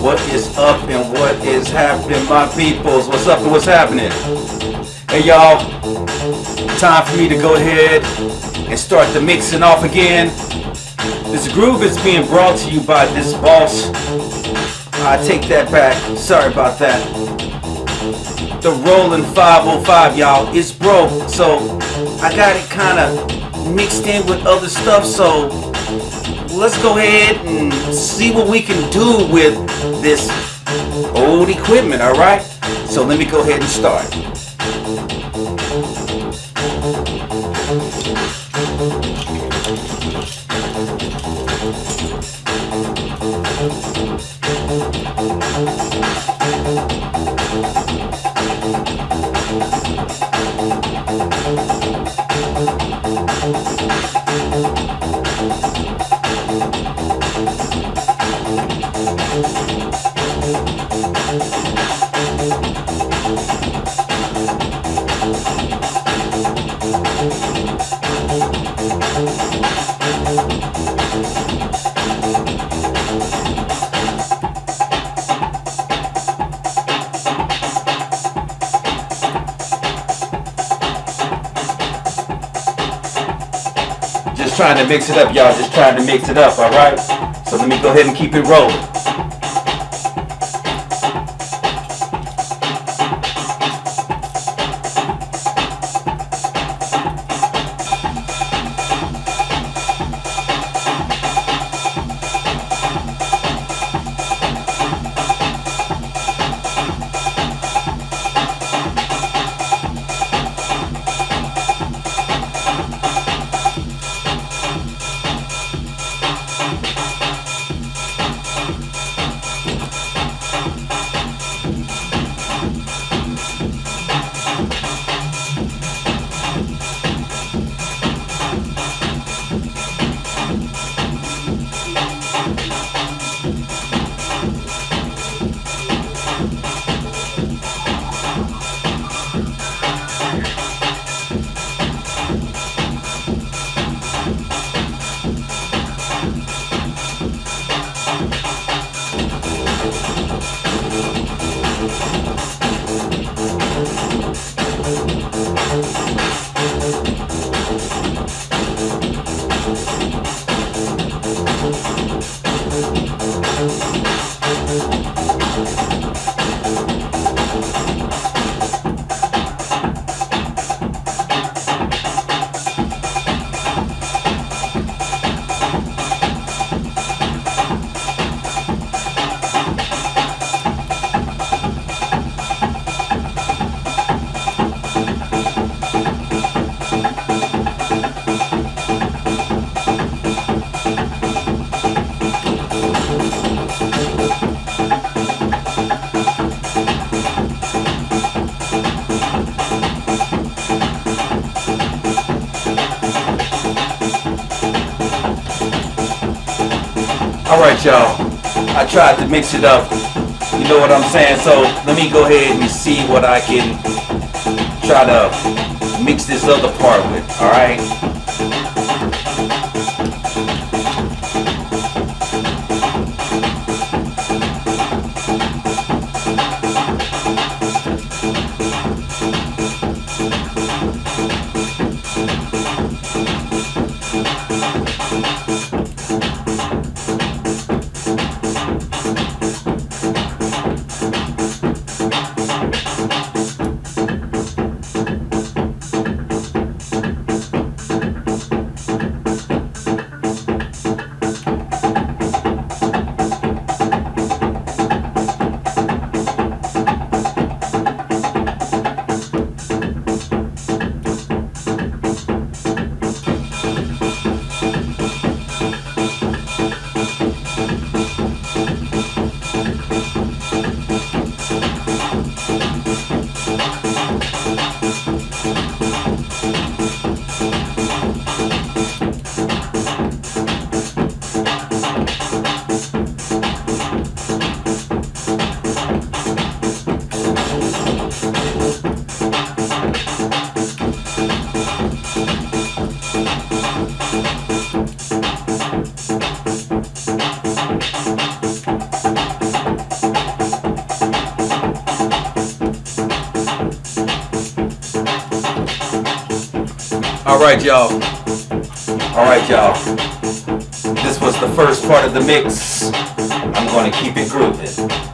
What is up and what is happening, my peoples? What's up and what's happening? Hey y'all, time for me to go ahead and start the mixing off again. This groove is being brought to you by this boss. I take that back. Sorry about that. The Roland 505, y'all. It's broke, so I got it kind of mixed in with other stuff. So let's go ahead and see what we can do with this old equipment. All right. So let me go ahead and start. Just trying to mix it up, y'all. Just trying to mix it up, all right? So let me go ahead and keep it rolling. All right, y'all. I tried to mix it up. You know what I'm saying? So let me go ahead and see what I can try to mix this other part with. All All right, y'all. All right, y'all. This was the first part of the mix. I'm gonna keep it grooving.